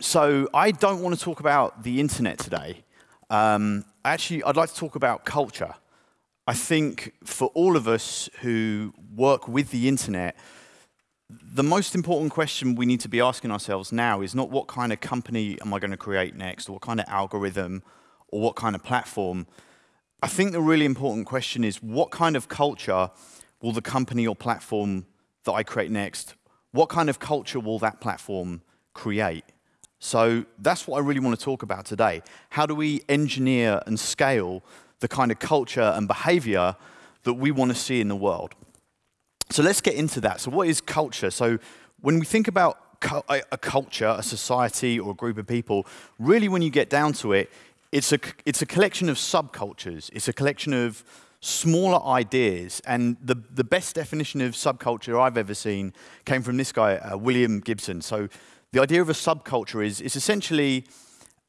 So I don't want to talk about the internet today. Um, actually, I'd like to talk about culture. I think for all of us who work with the internet, the most important question we need to be asking ourselves now is not what kind of company am I going to create next, or what kind of algorithm, or what kind of platform. I think the really important question is what kind of culture will the company or platform that I create next, what kind of culture will that platform create? So that's what I really want to talk about today. How do we engineer and scale the kind of culture and behavior that we want to see in the world? So let's get into that. So what is culture? So when we think about a culture, a society, or a group of people, really when you get down to it, it's a, it's a collection of subcultures. It's a collection of smaller ideas. And the, the best definition of subculture I've ever seen came from this guy, uh, William Gibson. So the idea of a subculture is, is essentially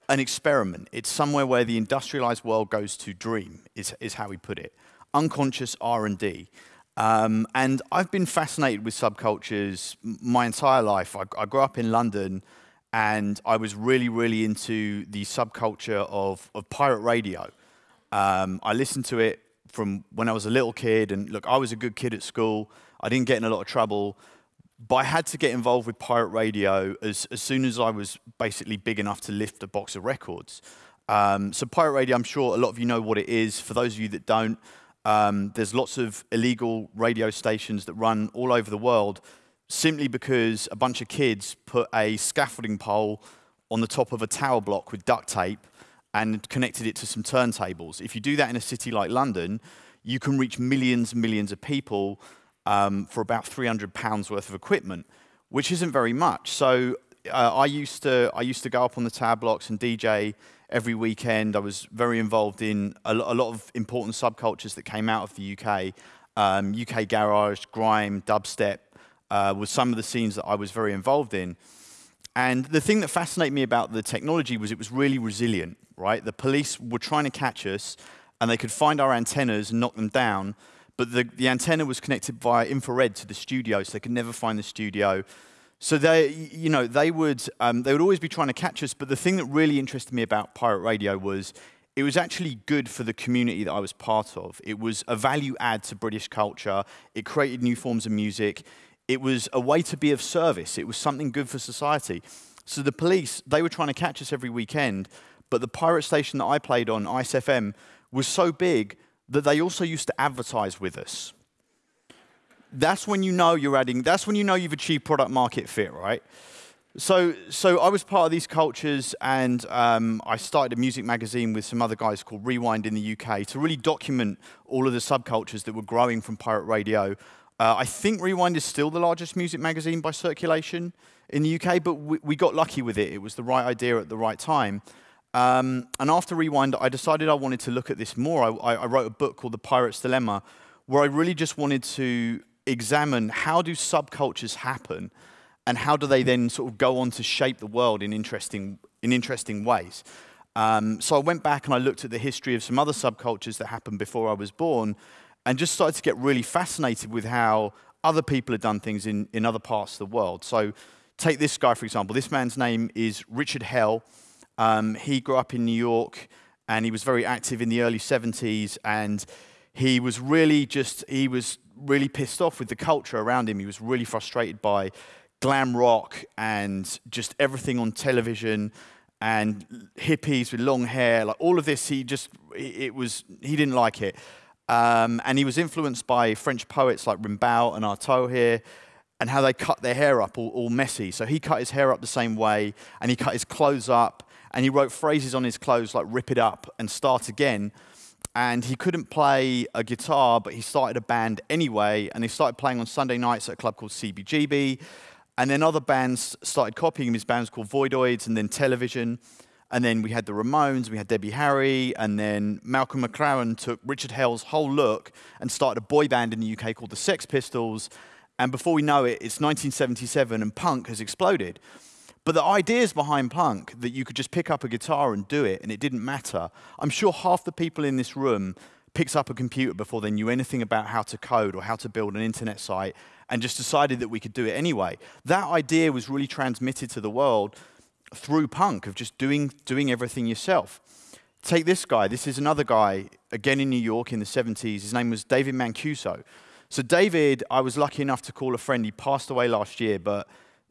an experiment. It's somewhere where the industrialized world goes to dream, is, is how we put it. Unconscious R&D. Um, and I've been fascinated with subcultures my entire life. I, I, grew up in London, and I was really, really into the subculture of, of pirate radio. Um, I listened to it from when I was a little kid, and look, I was a good kid at school. I didn't get in a lot of trouble, but I had to get involved with pirate radio as, as soon as I was basically big enough to lift a box of records. Um, so pirate radio, I'm sure a lot of you know what it is. For those of you that don't, um, there's lots of illegal radio stations that run all over the world simply because a bunch of kids put a scaffolding pole on the top of a tower block with duct tape and connected it to some turntables. If you do that in a city like London, you can reach millions and millions of people um, for about 300 pounds worth of equipment, which isn't very much. So uh, I, used to, I used to go up on the tower blocks and DJ every weekend. I was very involved in a, a lot of important subcultures that came out of the UK. Um, UK garage, grime, dubstep uh, was some of the scenes that I was very involved in. And the thing that fascinated me about the technology was it was really resilient, right? The police were trying to catch us, and they could find our antennas and knock them down, but the, the antenna was connected via infrared to the studio, so they could never find the studio. So they, you know, they would, um, they would always be trying to catch us, but the thing that really interested me about pirate radio was it was actually good for the community that I was part of. It was a value add to British culture. It created new forms of music. It was a way to be of service. It was something good for society. So the police, they were trying to catch us every weekend, but the pirate station that I played on, Ice FM, was so big that they also used to advertise with us. That's when you know you're adding, that's when you know you've achieved product market fit, right? So, so I was part of these cultures, and um, I started a music magazine with some other guys called Rewind in the UK to really document all of the subcultures that were growing from pirate radio uh, I think Rewind is still the largest music magazine by circulation in the UK, but we, we got lucky with it. It was the right idea at the right time. Um, and after Rewind, I decided I wanted to look at this more. I, I, wrote a book called The Pirate's Dilemma, where I really just wanted to examine how do subcultures happen and how do they then sort of go on to shape the world in interesting, in interesting ways. Um, so I went back and I looked at the history of some other subcultures that happened before I was born, and just started to get really fascinated with how other people had done things in, in other parts of the world. So take this guy, for example. This man's name is Richard Hell. Um, he grew up in New York, and he was very active in the early 70s, and he was really just, he was really pissed off with the culture around him. He was really frustrated by glam rock and just everything on television and hippies with long hair, like all of this, he just, it was, he didn't like it. Um, and he was influenced by French poets like Rimbaud and Artaud here, and how they cut their hair up all, all, messy. So he cut his hair up the same way, and he cut his clothes up, and he wrote phrases on his clothes like rip it up and start again. And he couldn't play a guitar, but he started a band anyway, and he started playing on Sunday nights at a club called CBGB. And then other bands started copying him. His bands called Voidoids, and then Television. And then we had the Ramones, we had Debbie Harry, and then Malcolm McLaren took Richard Hell's whole look and started a boy band in the UK called the Sex Pistols. And before we know it, it's 1977 and punk has exploded. But the ideas behind punk, that you could just pick up a guitar and do it and it didn't matter, I'm sure half the people in this room picked up a computer before they knew anything about how to code or how to build an internet site and just decided that we could do it anyway. That idea was really transmitted to the world through punk, of just doing, doing everything yourself. Take this guy. This is another guy, again in New York in the 70s. His name was David Mancuso. So, David, I was lucky enough to call a friend. He passed away last year, but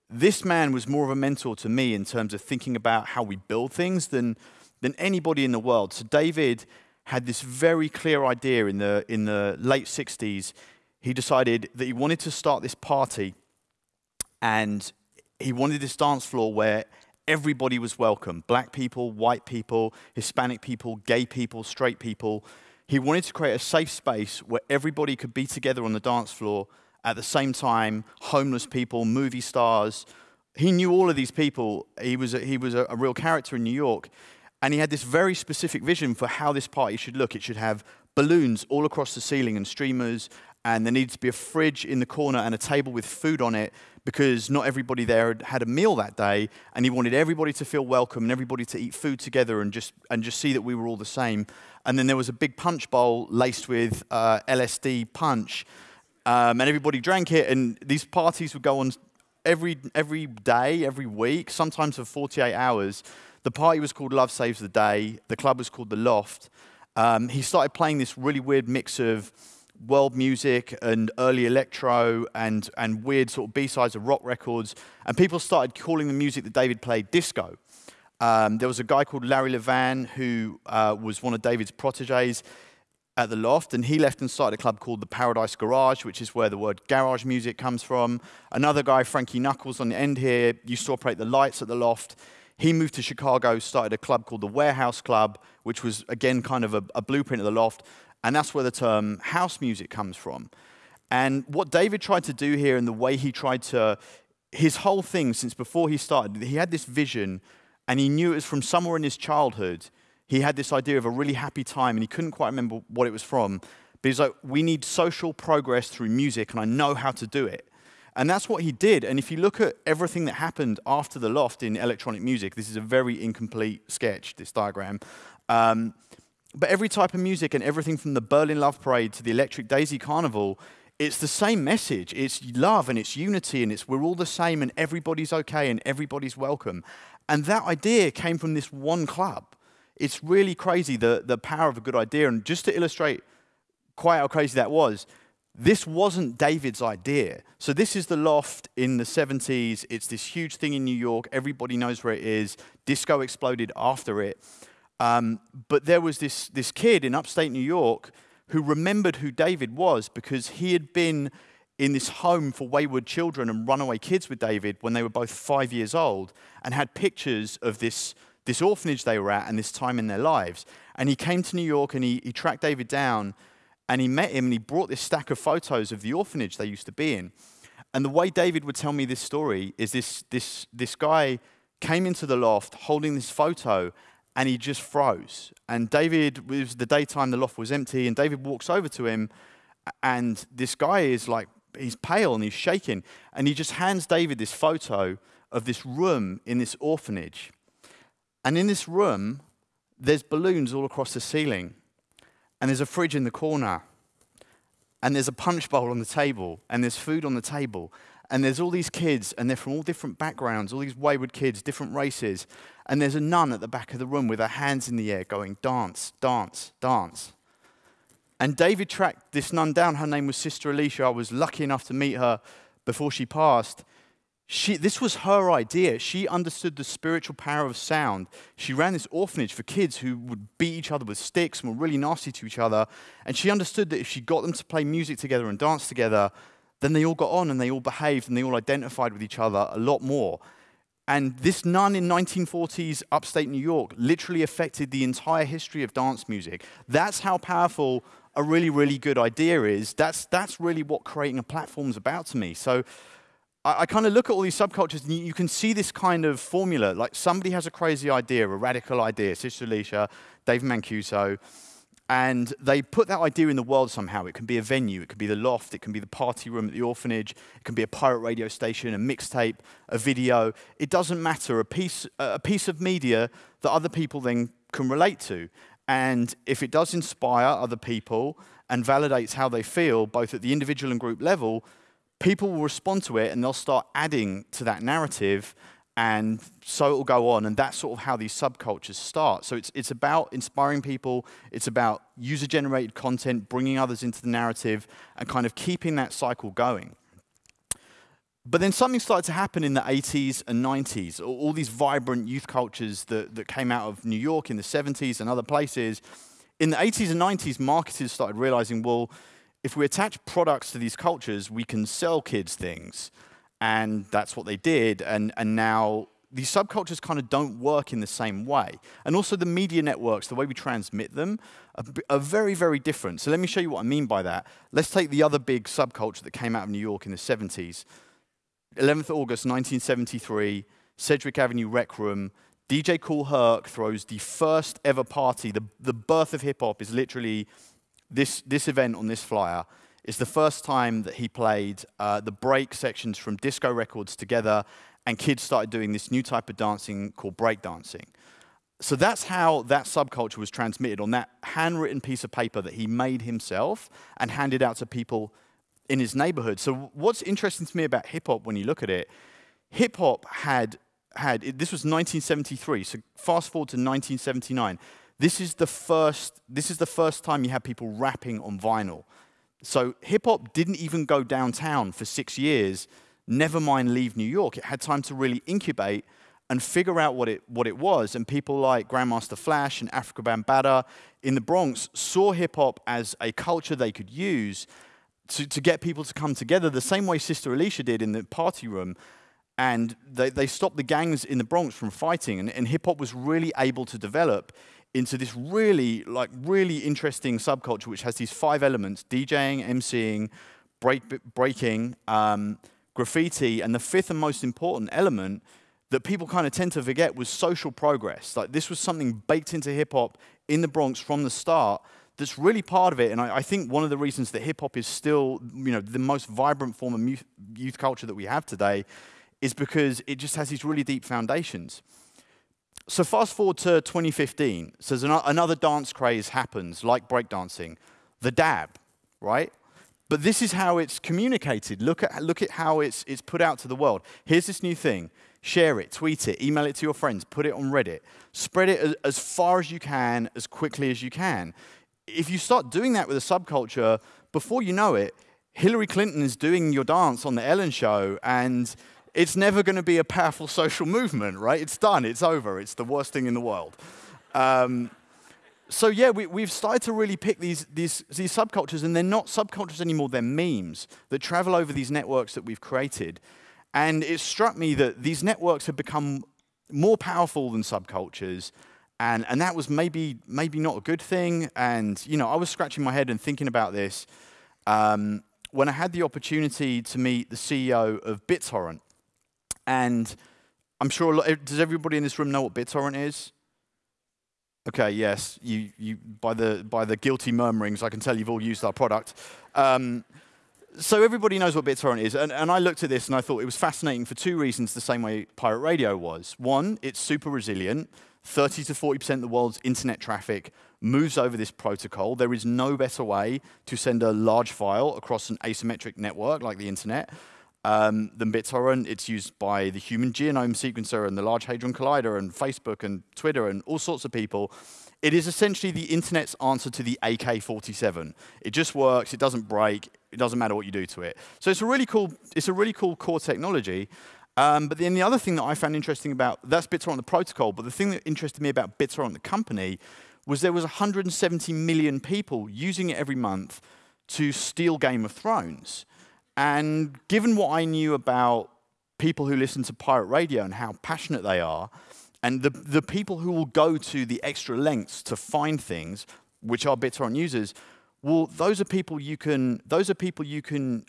this man was more of a mentor to me in terms of thinking about how we build things than, than anybody in the world. So, David had this very clear idea in the, in the late 60s. He decided that he wanted to start this party and he wanted this dance floor where everybody was welcome black people, white people, Hispanic people, gay people, straight people. He wanted to create a safe space where everybody could be together on the dance floor at the same time homeless people, movie stars. He knew all of these people. He was a, he was a, a real character in New York. And he had this very specific vision for how this party should look. It should have balloons all across the ceiling and streamers, and there needed to be a fridge in the corner and a table with food on it because not everybody there had had a meal that day, and he wanted everybody to feel welcome and everybody to eat food together and just, and just see that we were all the same. And then there was a big punch bowl laced with uh, LSD punch, um, and everybody drank it, and these parties would go on every, every day, every week, sometimes for 48 hours. The party was called Love Saves the Day, the club was called The Loft. Um, he started playing this really weird mix of world music and early electro and, and weird sort of B-sides of rock records. And people started calling the music that David played disco. Um, there was a guy called Larry Levan who uh, was one of David's proteges at the Loft, and he left and started a club called the Paradise Garage, which is where the word garage music comes from. Another guy, Frankie Knuckles, on the end here, used to operate the lights at the Loft. He moved to Chicago, started a club called the Warehouse Club, which was, again, kind of a, a blueprint of the Loft. And that's where the term house music comes from. And what David tried to do here and the way he tried to, his whole thing since before he started, he had this vision and he knew it was from somewhere in his childhood. He had this idea of a really happy time and he couldn't quite remember what it was from. But he's like, we need social progress through music and I know how to do it. And that's what he did. And if you look at everything that happened after the loft in electronic music, this is a very incomplete sketch, this diagram. Um, but every type of music and everything from the Berlin Love Parade to the Electric Daisy Carnival, it's the same message. It's love and it's unity and it's we're all the same and everybody's okay and everybody's welcome. And that idea came from this one club. It's really crazy the, the power of a good idea. And just to illustrate quite how crazy that was, this wasn't David's idea. So this is the loft in the 70s. It's this huge thing in New York. Everybody knows where it is. Disco exploded after it. Um, but there was this, this kid in upstate New York who remembered who David was because he had been in this home for wayward children and runaway kids with David when they were both five years old and had pictures of this, this orphanage they were at and this time in their lives. And he came to New York and he, he tracked David down and he met him and he brought this stack of photos of the orphanage they used to be in. And the way David would tell me this story is this, this, this guy came into the loft holding this photo and he just froze. And David, it was the daytime, the loft was empty, and David walks over to him, and this guy is like, he's pale and he's shaking. And he just hands David this photo of this room in this orphanage. And in this room, there's balloons all across the ceiling, and there's a fridge in the corner, and there's a punch bowl on the table, and there's food on the table, and there's all these kids, and they're from all different backgrounds, all these wayward kids, different races. And there's a nun at the back of the room with her hands in the air going, dance, dance, dance. And David tracked this nun down. Her name was Sister Alicia. I was lucky enough to meet her before she passed. She, this was her idea. She understood the spiritual power of sound. She ran this orphanage for kids who would beat each other with sticks and were really nasty to each other. And she understood that if she got them to play music together and dance together, then they all got on and they all behaved and they all identified with each other a lot more. And this nun in 1940s upstate New York literally affected the entire history of dance music. That's how powerful a really, really good idea is. That's, that's really what creating a platform is about to me. So I, I kind of look at all these subcultures and you, you, can see this kind of formula. Like somebody has a crazy idea, a radical idea, Sister Alicia, Dave Mancuso, and they put that idea in the world somehow. It can be a venue, it can be the loft, it can be the party room at the orphanage, it can be a pirate radio station, a mixtape, a video. It doesn't matter, a piece, a piece of media that other people then can relate to. And if it does inspire other people and validates how they feel, both at the individual and group level, people will respond to it and they'll start adding to that narrative and so it will go on. And that's sort of how these subcultures start. So it's, it's about inspiring people, it's about user generated content, bringing others into the narrative, and kind of keeping that cycle going. But then something started to happen in the 80s and 90s. All, all these vibrant youth cultures that, that came out of New York in the 70s and other places. In the 80s and 90s, marketers started realizing, well, if we attach products to these cultures, we can sell kids things. And that's what they did. And, and now these subcultures kind of don't work in the same way. And also the media networks, the way we transmit them, are, are, very, very different. So let me show you what I mean by that. Let's take the other big subculture that came out of New York in the 70s. 11th August 1973, Sedgwick Avenue Rec Room, DJ Kool Herc throws the first ever party. The, the birth of hip hop is literally this, this event on this flyer. is the first time that he played uh, the break sections from disco records together, and kids started doing this new type of dancing called breakdancing. So that's how that subculture was transmitted on that handwritten piece of paper that he made himself and handed out to people in his neighborhood. So what's interesting to me about hip hop when you look at it, hip hop had had this was 1973. So fast forward to 1979. This is the first this is the first time you had people rapping on vinyl. So hip hop didn't even go downtown for six years, never mind leave New York. It had time to really incubate and figure out what it, what it was. And people like Grandmaster Flash and Afrika Bambaataa in the Bronx saw hip hop as a culture they could use to, to get people to come together the same way Sister Alicia did in the party room. And they, they stopped the gangs in the Bronx from fighting. And, and hip hop was really able to develop into this really, like, really interesting subculture, which has these five elements DJing, MCing, break, breaking, um, graffiti, and the fifth and most important element that people kind of tend to forget was social progress. Like, this was something baked into hip hop in the Bronx from the start that's really part of it. And I, I think one of the reasons that hip hop is still, you know, the most vibrant form of youth culture that we have today is because it just has these really deep foundations. So fast forward to 2015. So another dance craze happens, like breakdancing, the dab, right? But this is how it's communicated. Look at, look at how it's, it's put out to the world. Here's this new thing. Share it, tweet it, email it to your friends, put it on Reddit. Spread it as, as far as you can, as quickly as you can. If you start doing that with a subculture, before you know it, Hillary Clinton is doing your dance on the Ellen show, and it's never going to be a powerful social movement, right? It's done, it's over, it's the worst thing in the world. Um, so yeah, we, have started to really pick these, these, these subcultures, and they're not subcultures anymore, they're memes that travel over these networks that we've created. And it struck me that these networks have become more powerful than subcultures, and, and that was maybe, maybe not a good thing. And you know, I was scratching my head and thinking about this um, when I had the opportunity to meet the CEO of BitTorrent. And I'm sure, a lot, does everybody in this room know what BitTorrent is? Okay, yes. You, you, by, the, by the guilty murmurings, I can tell you've all used our product. Um, so everybody knows what BitTorrent is. And, and I looked at this and I thought it was fascinating for two reasons, the same way Pirate Radio was. One, it's super resilient. 30 to 40% of the world's internet traffic moves over this protocol. There is no better way to send a large file across an asymmetric network like the internet um, than BitTorrent. It's used by the Human Genome Sequencer and the Large Hadron Collider and Facebook and Twitter and all sorts of people. It is essentially the internet's answer to the AK-47. It just works. It doesn't break. It doesn't matter what you do to it. So it's a really cool. It's a really cool core technology. Um, but then the other thing that I found interesting about that's BitTorrent the protocol. But the thing that interested me about BitTorrent the company was there was 170 million people using it every month to steal Game of Thrones. And given what I knew about people who listen to pirate radio and how passionate they are, and the, the people who will go to the extra lengths to find things, which are BitTorrent users, well, those are people you can, those are people you can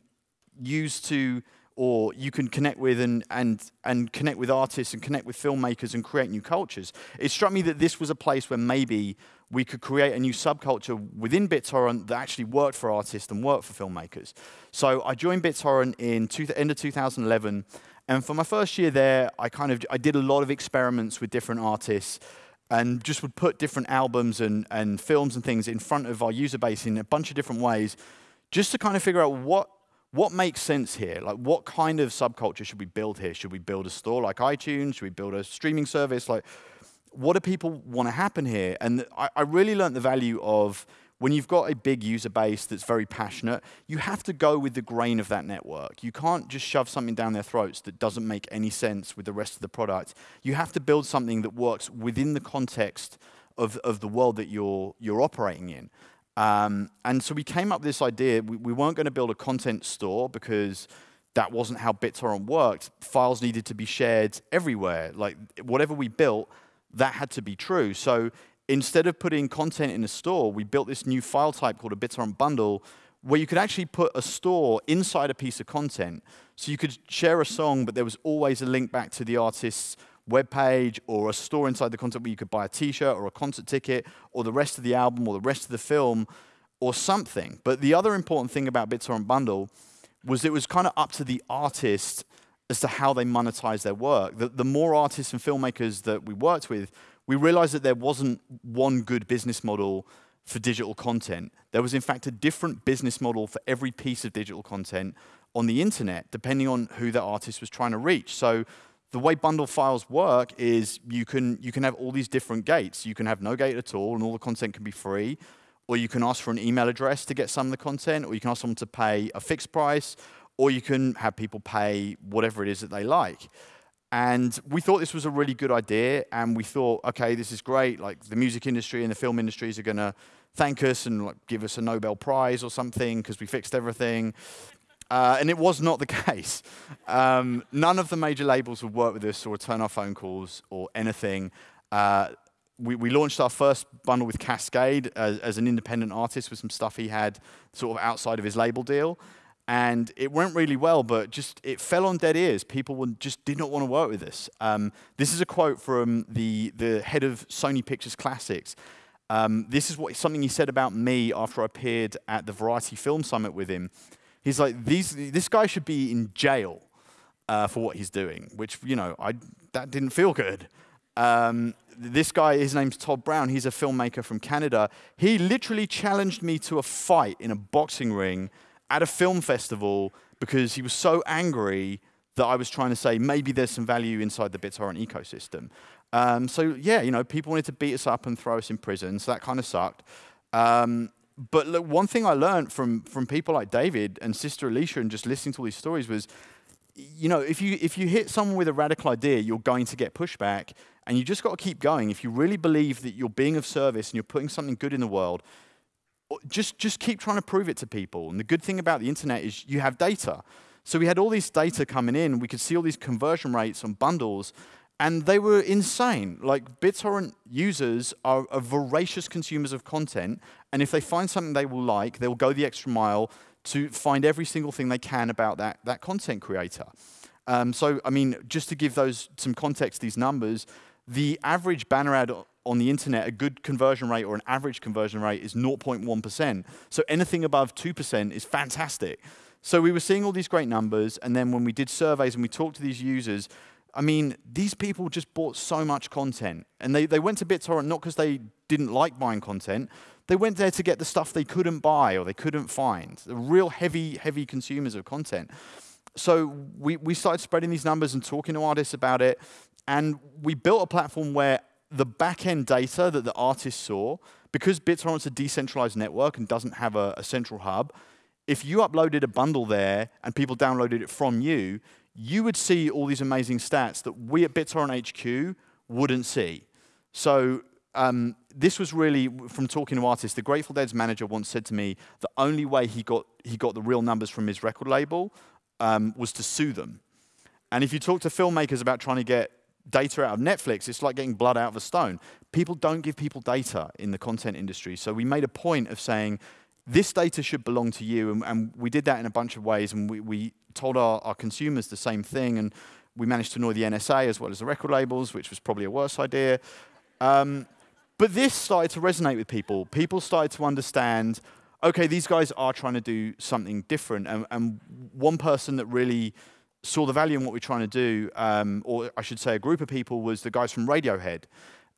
use to, or you can connect with and, and, and connect with artists and connect with filmmakers and create new cultures. It struck me that this was a place where maybe we could create a new subculture within BitTorrent that actually worked for artists and worked for filmmakers. So I joined BitTorrent in two, end of 2011, and for my first year there, I kind of I did a lot of experiments with different artists, and just would put different albums and, and films and things in front of our user base in a bunch of different ways, just to kind of figure out what what makes sense here? Like, what kind of subculture should we build here? Should we build a store like iTunes? Should we build a streaming service? Like, what do people want to happen here? And I, I really learned the value of when you've got a big user base that's very passionate, you have to go with the grain of that network. You can't just shove something down their throats that doesn't make any sense with the rest of the product. You have to build something that works within the context of, of the world that you're, you're operating in. Um, and so we came up with this idea. We, we weren't going to build a content store because that wasn't how BitTorrent worked. Files needed to be shared everywhere. Like whatever we built, that had to be true. So instead of putting content in a store, we built this new file type called a BitTorrent bundle where you could actually put a store inside a piece of content. So you could share a song, but there was always a link back to the artist's web page or a store inside the content where you could buy a t-shirt or a concert ticket or the rest of the album or the rest of the film or something. But the other important thing about BitTorrent Bundle was it was kind of up to the artist as to how they monetize their work. The, the more artists and filmmakers that we worked with, we realized that there wasn't one good business model for digital content. There was, in fact, a different business model for every piece of digital content on the internet, depending on who the artist was trying to reach. So the way bundle files work is you can, you can have all these different gates. You can have no gate at all, and all the content can be free. Or you can ask for an email address to get some of the content, or you can ask someone to pay a fixed price, or you can have people pay whatever it is that they like. And we thought this was a really good idea, and we thought, okay, this is great. Like the music industry and the film industries are going to thank us and like, give us a Nobel Prize or something because we fixed everything. Uh, and it was not the case. Um, none of the major labels would work with us or return our phone calls or anything. Uh, we, we, launched our first bundle with Kaskade as, as, an independent artist with some stuff he had sort of outside of his label deal. And it went really well, but just it fell on dead ears. People just did not want to work with us. Um, this is a quote from the, the head of Sony Pictures Classics. Um, this is what something he said about me after I appeared at the Variety Film Summit with him. He's like, These, this guy should be in jail uh, for what he's doing, which, you know, I, that didn't feel good. Um, this guy, his name's Todd Brown. He's a filmmaker from Canada. He literally challenged me to a fight in a boxing ring at a film festival because he was so angry that I was trying to say maybe there's some value inside the BitTorrent ecosystem. Um, so yeah, you know, people wanted to beat us up and throw us in prison, so that kind of sucked. Um, but look, one thing I learned from from people like David and Sister Alicia and just listening to all these stories was, you know, if you if you hit someone with a radical idea, you're going to get pushback, and you just got to keep going. If you really believe that you're being of service and you're putting something good in the world, just just keep trying to prove it to people. And the good thing about the internet is you have data. So we had all this data coming in. We could see all these conversion rates on bundles, and they were insane. Like BitTorrent users are, are, voracious consumers of content, and if they find something they will like, they'll go the extra mile to find every single thing they can about that, that content creator. Um, so, I mean, just to give those some context, these numbers, the average banner ad on the internet, a good conversion rate or an average conversion rate is 0.1%. So anything above 2% is fantastic. So we were seeing all these great numbers, and then when we did surveys and we talked to these users, I mean, these people just bought so much content. And they, they went to BitTorrent not because they didn't like buying content, they went there to get the stuff they couldn't buy or they couldn't find. The real heavy, heavy consumers of content. So we, we started spreading these numbers and talking to artists about it. And we built a platform where the back-end data that the artist saw, because BitTorrent's a decentralized network and doesn't have a, a central hub, if you uploaded a bundle there and people downloaded it from you, you would see all these amazing stats that we at BitTorrent HQ wouldn't see. So um, this was really from talking to artists. The Grateful Dead's manager once said to me the only way he got he got the real numbers from his record label um, was to sue them. And if you talk to filmmakers about trying to get data out of Netflix, it's like getting blood out of a stone. People don't give people data in the content industry. So we made a point of saying this data should belong to you. And, and, we did that in a bunch of ways. And we, we told our, our, consumers the same thing. And we managed to annoy the NSA as well as the record labels, which was probably a worse idea. Um, but this started to resonate with people. People started to understand, okay, these guys are trying to do something different. And, and one person that really saw the value in what we're trying to do, um, or I should say a group of people, was the guys from Radiohead.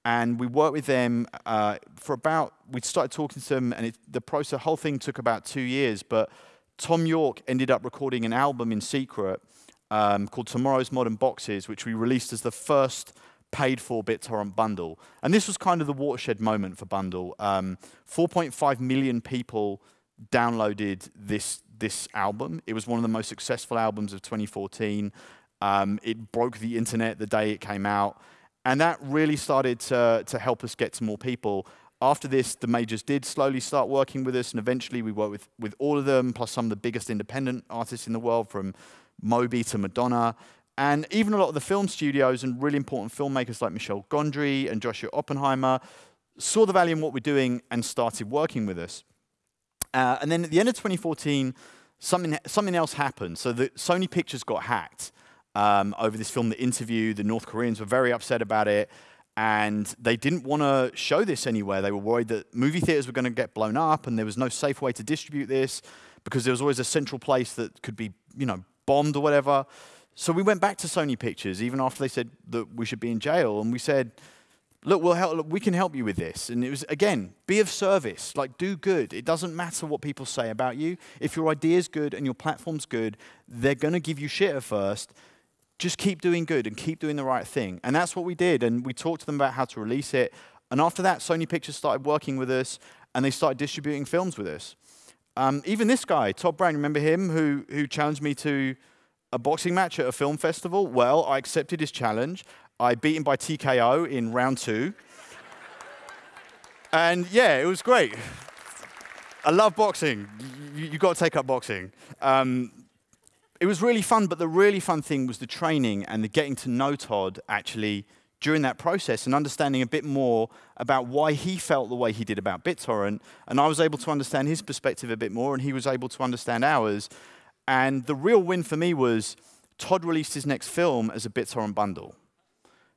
And we worked with them uh, for about, we started talking to them, and it, the process, the whole thing took about two years, but Thom Yorke ended up recording an album in secret um, called Tomorrow's Modern Boxes, which we released as the first paid for BitTorrent bundle. And this was kind of the watershed moment for Bundle. Um, 4.5 million people downloaded this, this album. It was one of the most successful albums of 2014. Um, it broke the internet the day it came out. And that really started to, to help us get to more people. After this, the majors did slowly start working with us, and eventually we worked with, with all of them, plus some of the biggest independent artists in the world, from Moby to Madonna. And even a lot of the film studios and really important filmmakers like Michel Gondry and Joshua Oppenheimer saw the value in what we're doing and started working with us. Uh, and then at the end of 2014, something, something else happened. So the Sony Pictures got hacked um, over this film, The Interview. The North Koreans were very upset about it. And they didn't want to show this anywhere. They were worried that movie theaters were going to get blown up and there was no safe way to distribute this because there was always a central place that could be, you know, bombed or whatever. So we went back to Sony Pictures, even after they said that we should be in jail, and we said, look, we'll help, look, we can help you with this. And it was, again, be of service, like do good. It doesn't matter what people say about you. If your idea is good and your platform's good, they're going to give you shit at first. Just keep doing good and keep doing the right thing. And that's what we did. And we talked to them about how to release it. And after that, Sony Pictures started working with us, and they started distributing films with us. Um, even this guy, Todd Brown, remember him, who, who challenged me to a boxing match at a film festival? Well, I accepted his challenge. I beat him by TKO in round two. and yeah, it was great. I love boxing. You, have got to take up boxing. Um, it was really fun, but the really fun thing was the training and the getting to know Todd actually during that process and understanding a bit more about why he felt the way he did about BitTorrent. And I was able to understand his perspective a bit more, and he was able to understand ours. And the real win for me was Todd released his next film as a BitTorrent bundle.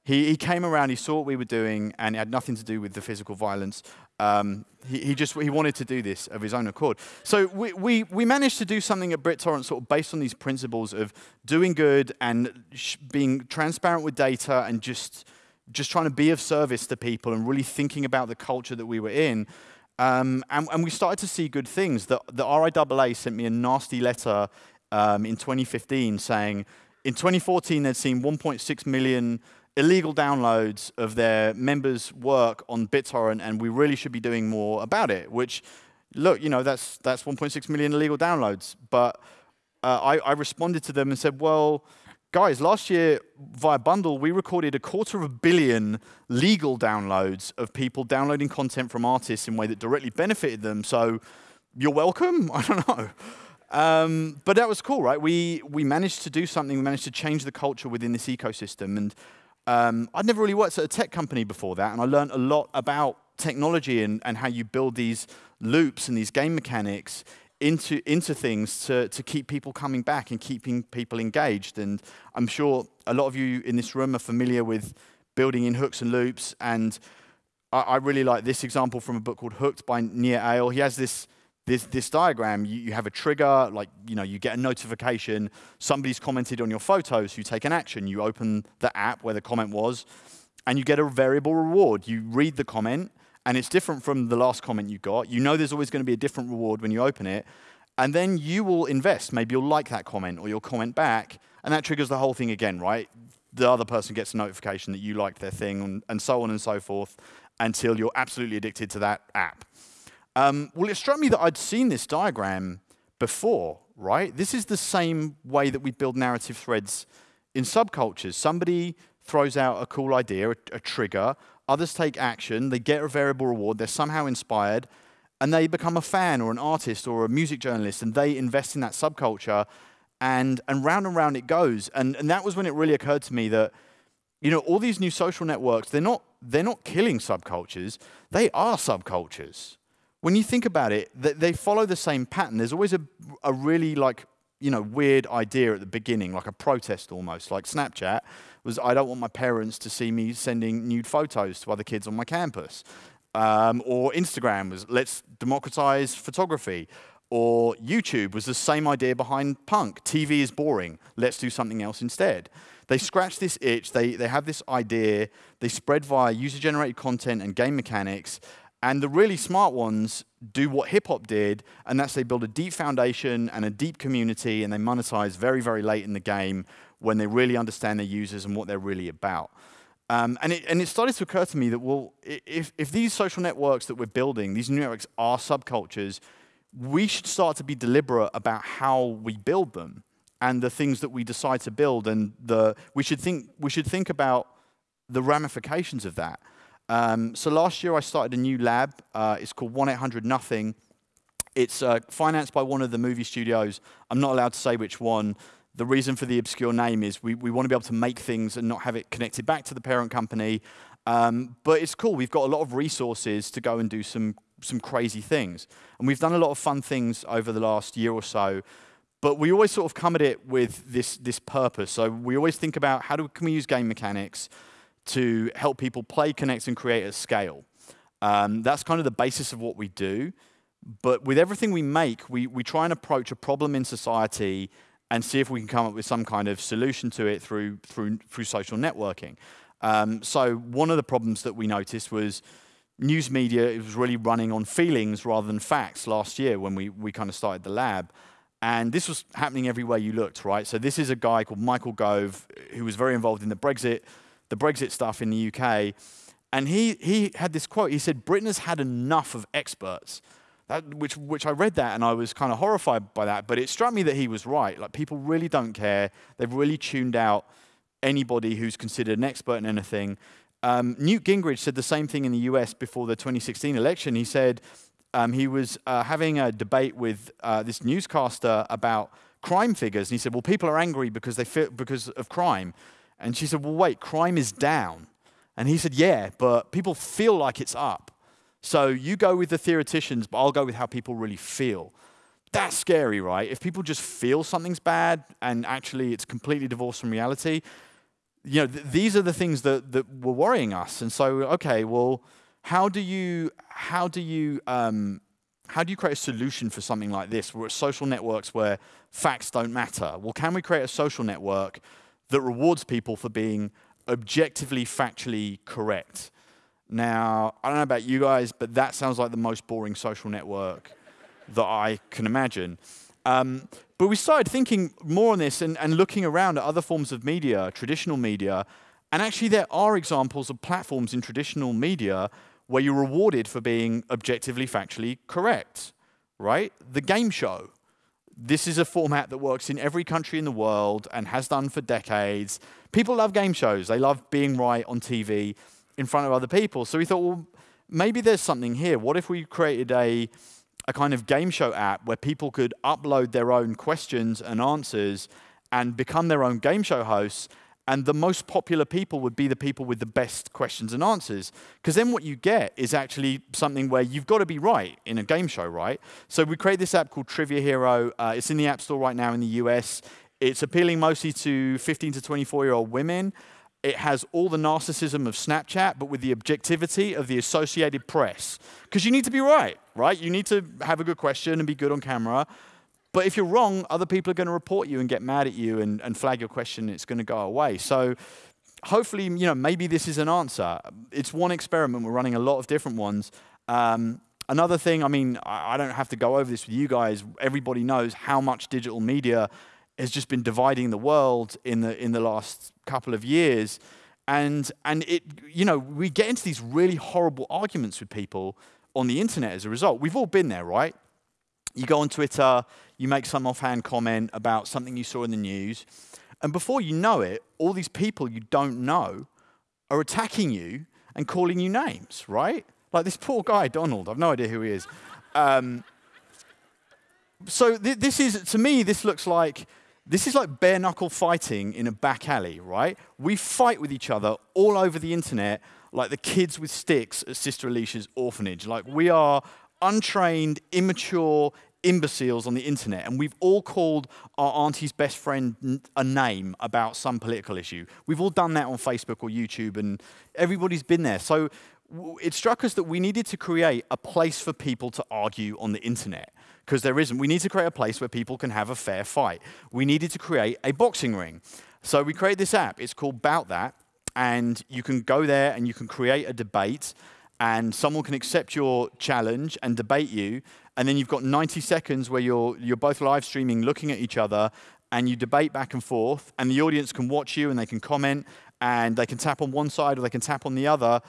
He, he came around, he saw what we were doing, and it had nothing to do with the physical violence. Um, he, he, just he wanted to do this of his own accord. So we, we, we managed to do something at BitTorrent sort of based on these principles of doing good and being transparent with data and just, just trying to be of service to people and really thinking about the culture that we were in. Um, and, and, we started to see good things. The, the RIAA sent me a nasty letter um, in 2015 saying in 2014 they'd seen 1.6 million illegal downloads of their members' work on BitTorrent, and we really should be doing more about it. Which, look, you know, that's that's 1.6 million illegal downloads. But uh, I, I responded to them and said, well, guys, last year via Bundle, we recorded a quarter of a billion legal downloads of people downloading content from artists in a way that directly benefited them. So you're welcome. I don't know. Um, but that was cool, right? We, we managed to do something. We managed to change the culture within this ecosystem. And um, I'd never really worked at a tech company before that, and I learned a lot about technology and, and how you build these loops and these game mechanics into, into things to, to keep people coming back and keeping people engaged. And I'm sure a lot of you in this room are familiar with building in hooks and loops. And I, I really like this example from a book called Hooked by Nir Eyal. He has this this, this diagram, you, you, have a trigger, like, you know, you get a notification, somebody's commented on your photos, you take an action, you open the app where the comment was, and you get a variable reward. You read the comment, and it's different from the last comment you got. You know there's always going to be a different reward when you open it, and then you will invest. Maybe you'll like that comment, or you'll comment back, and that triggers the whole thing again, right? The other person gets a notification that you liked their thing, and, and so on and so forth, until you're absolutely addicted to that app. Um, well, it struck me that I'd seen this diagram before, right? This is the same way that we build narrative threads in subcultures. Somebody throws out a cool idea, a, a trigger, others take action, they get a variable reward, they're somehow inspired, and they become a fan or an artist or a music journalist, and they invest in that subculture, and, and round and round it goes. And, and that was when it really occurred to me that you know, all these new social networks, they're not, they're not killing subcultures, they are subcultures when you think about it, they follow the same pattern. There's always a, a really like, you know, weird idea at the beginning, like a protest almost, like Snapchat was, I don't want my parents to see me sending nude photos to other kids on my campus. Um, or Instagram was, let's democratize photography. Or YouTube was the same idea behind punk. TV is boring. Let's do something else instead. They scratch this itch. They, they have this idea. They spread via user-generated content and game mechanics And the really smart ones do what hip hop did, and that's they build a deep foundation and a deep community, and they monetize very, very late in the game when they really understand their users and what they're really about. Um, and, it, and it started to occur to me that, well, if, if these social networks that we're building, these new networks are subcultures, we should start to be deliberate about how we build them and the things that we decide to build. And the, we, should think, we should think about the ramifications of that. Um, so last year I started a new lab. Uh, it's called 1-800-NOTHING. It's uh, financed by one of the movie studios. I'm not allowed to say which one. The reason for the obscure name is we, we want to be able to make things and not have it connected back to the parent company. Um, but it's cool. We've got a lot of resources to go and do some some crazy things. And we've done a lot of fun things over the last year or so. But we always sort of come at it with this, this purpose. So we always think about how do, can we use game mechanics to help people play, connect, and create at scale. Um, that's kind of the basis of what we do. But with everything we make, we, we try and approach a problem in society and see if we can come up with some kind of solution to it through, through, through social networking. Um, so one of the problems that we noticed was news media was really running on feelings rather than facts last year when we, we kind of started the lab. And this was happening everywhere you looked, right? So this is a guy called Michael Gove who was very involved in the Brexit, the Brexit stuff in the UK. And he, he had this quote. He said, Britain has had enough of experts. That, which, which I read that and I was kind of horrified by that. But it struck me that he was right. Like people really don't care. They've really tuned out anybody who's considered an expert in anything. Um, Newt Gingrich said the same thing in the US before the 2016 election. He said um, he was uh, having a debate with uh, this newscaster about crime figures. And he said, Well, people are angry because, they feel, because of crime. And she said, Well, wait, crime is down. And he said, Yeah, but people feel like it's up. So you go with the theoreticians, but I'll go with how people really feel. That's scary, right? If people just feel something's bad and actually it's completely divorced from reality, you know, th these are the things that, that were worrying us. And so, okay, well, how do you, how do you, um, how do you create a solution for something like this? Where social networks where facts don't matter. Well, can we create a social network that rewards people for being objectively, factually correct? Now, I don't know about you guys, but that sounds like the most boring social network that I can imagine. Um, but we started thinking more on this and, and looking around at other forms of media, traditional media, and actually there are examples of platforms in traditional media where you're rewarded for being objectively, factually correct, right? The game show. This is a format that works in every country in the world and has done for decades. People love game shows. They love being right on TV in front of other people. So we thought, well, maybe there's something here. What if we created a a kind of game show app where people could upload their own questions and answers and become their own game show hosts. And the most popular people would be the people with the best questions and answers. Because then what you get is actually something where you've got to be right in a game show, right? So we create this app called Trivia Hero. Uh, it's in the App Store right now in the US. It's appealing mostly to 15 to 24 year old women. It has all the narcissism of Snapchat, but with the objectivity of the Associated Press. Because you need to be right, right? You need to have a good question and be good on camera. But if you're wrong, other people are going to report you and get mad at you and, and flag your question, it's going to go away. So hopefully, you know, maybe this is an answer. It's one experiment. We're running a lot of different ones. Um, another thing, I mean, I, don't have to go over this with you guys. Everybody knows how much digital media has just been dividing the world in the, in the last couple of years. And, and it, you know, we get into these really horrible arguments with people on the internet as a result. We've all been there, right? You go on Twitter, you make some offhand comment about something you saw in the news, and before you know it, all these people you don't know are attacking you and calling you names, right? Like this poor guy, Donald, I've no idea who he is. Um, so th this is, to me, this looks like this is like bare knuckle fighting in a back alley, right? We fight with each other all over the internet like the kids with sticks at Sister Alicia's orphanage. Like we are untrained, immature imbeciles on the internet, and we've all called our auntie's best friend a name about some political issue. We've all done that on Facebook or YouTube, and everybody's been there. So it struck us that we needed to create a place for people to argue on the internet because there isn't. We need to create a place where people can have a fair fight. We needed to create a boxing ring. So we created this app. It's called Bout That, and you can go there and you can create a debate. and someone can accept your challenge and debate you, and then you've got 90 seconds where you're, you're both live streaming, looking at each other, and you debate back and forth, and the audience can watch you and they can comment, and they can tap on one side or they can tap on the other,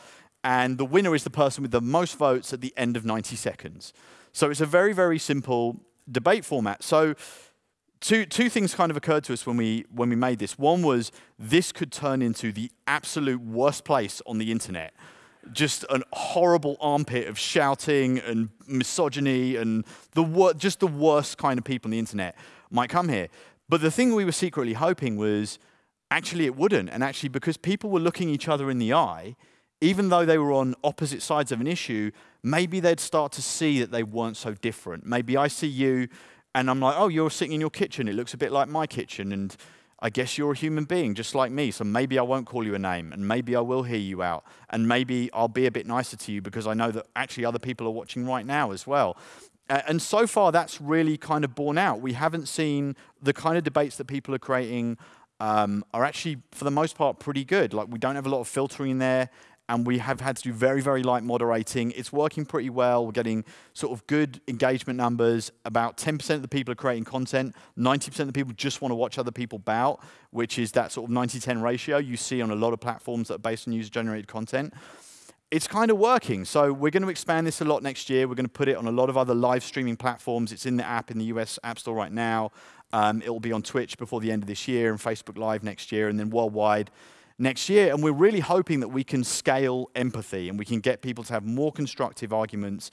and the winner is the person with the most votes at the end of 90 seconds. So it's a very, very simple debate format. So two, two things kind of occurred to us when we, when we made this. One was this could turn into the absolute worst place on the internet just an horrible armpit of shouting and misogyny and the just the worst kind of people on the internet might come here. But the thing we were secretly hoping was actually it wouldn't. And actually, because people were looking each other in the eye, even though they were on opposite sides of an issue, maybe they'd start to see that they weren't so different. Maybe I see you and I'm like, oh, you're sitting in your kitchen. It looks a bit like my kitchen. And I guess you're a human being just like me, so maybe I won't call you a name, and maybe I will hear you out, and maybe I'll be a bit nicer to you because I know that actually other people are watching right now as well. And so far, that's really kind of borne out. We haven't seen the kind of debates that people are creating um, are actually, for the most part, pretty good. Like, we don't have a lot of filtering in there and we have had to do very, very light moderating. It's working pretty well. We're getting sort of good engagement numbers. About 10% of the people are creating content. 90% of the people just want to watch other people bout, which is that sort of 90-10 ratio you see on a lot of platforms that are based on user-generated content. It's kind of working. So we're going to expand this a lot next year. We're going to put it on a lot of other live streaming platforms. It's in the app in the US App Store right now. Um, it will be on Twitch before the end of this year and Facebook Live next year, and then worldwide next year. And we're really hoping that we can scale empathy and we can get people to have more constructive arguments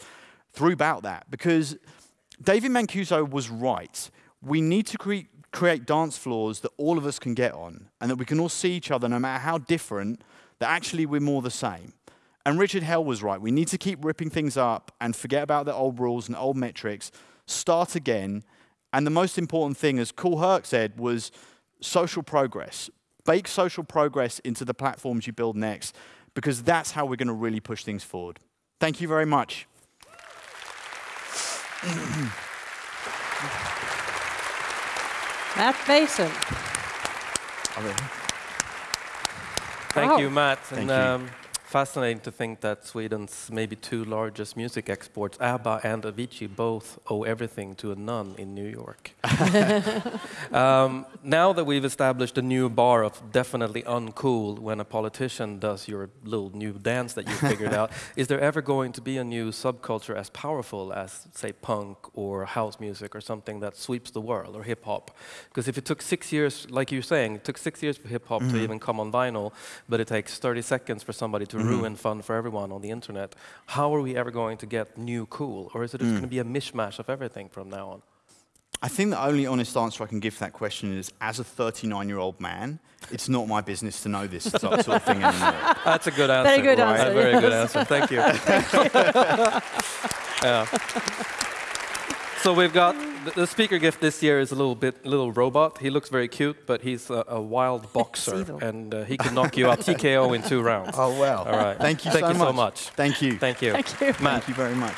throughout that. Because David Mancuso was right. We need to cre create dance floors that all of us can get on and that we can all see each other no matter how different, that actually we're more the same. And Richard Hell was right. We need to keep ripping things up and forget about the old rules and old metrics, start again. And the most important thing, as Kool Herc said, was social progress bake social progress into the platforms you build next, because that's how we're going to really push things forward. Thank you very much. Matt Mason. Thank you, Matt. Thank and, um, fascinating to think that Sweden's maybe two largest music exports, ABBA and Avicii, both owe everything to a nun in New York. um, now that we've established a new bar of definitely uncool when a politician does your little new dance that you figured out, is there ever going to be a new subculture as powerful as, say, punk or house music or something that sweeps the world, or hip hop? Because if it took six years, like you're saying, it took six years for hip hop mm -hmm. to mm-hmm. even come on vinyl, but it takes 30 seconds for somebody to mm -hmm. ruin fun for everyone on the internet. How are we ever going to get new cool? Or is it just mm. going to be a mishmash of everything from now on? I think the only honest answer I can give to that question is, as a 39-year-old man, it's not my business to know this sort of thing anymore. That's a good answer. Very good right. answer. A very good answer. Thank you. yeah. So we've got the, speaker gift this year is a little bit little robot. He looks very cute, but he's a, a wild boxer, and uh, he can knock you out TKO in two rounds. Oh well. All right. Thank you. Thank so you much. so much. Thank you. Thank you. Thank you. Matt. Thank you very much.